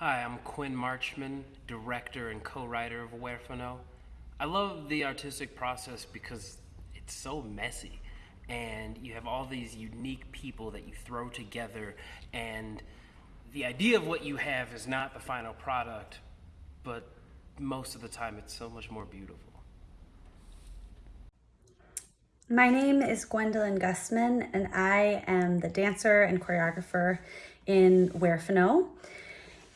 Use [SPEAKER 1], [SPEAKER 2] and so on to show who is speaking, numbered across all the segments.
[SPEAKER 1] Hi, I'm Quinn Marchman, director and co-writer of Huérfano. I love the artistic process because it's so messy and you have all these unique people that you throw together and the idea of what you have is not the final product, but most of the time it's so much more beautiful.
[SPEAKER 2] My name is Gwendolyn Gusman, and I am the dancer and choreographer in Huérfano.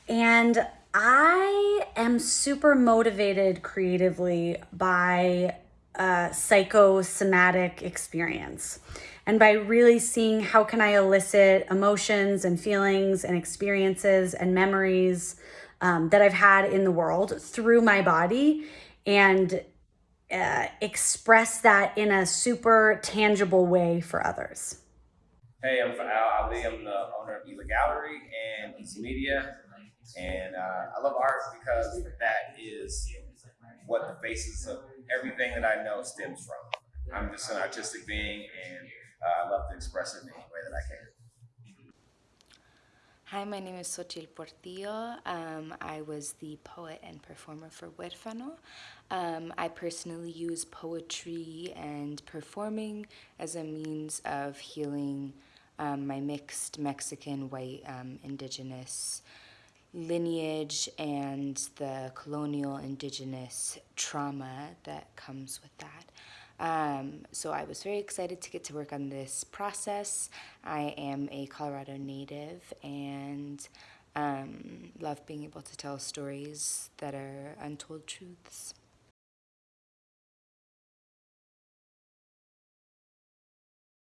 [SPEAKER 2] And I am super motivated creatively by a psychosomatic experience and by really seeing how can I elicit emotions and feelings and experiences and memories um, that I've had in the world through my body and uh, express that in a super tangible way for others.
[SPEAKER 3] Hey, I'm Al Ali. I'm the owner of Ela Gallery and Easy Media. And uh, I love art because that is what the basis of everything that I know stems from. I'm just an artistic being and uh, I love to express it in any way that I can.
[SPEAKER 4] Hi, my name is Xochitl Portillo. Um, I was the poet and performer for Huérfano. Um, I personally use poetry and performing as a means of healing um, my mixed Mexican, white, um, indigenous lineage and the colonial indigenous trauma that comes with that. Um, so I was very excited to get to work on this process. I am a Colorado native and um, love being able to tell stories that are untold truths.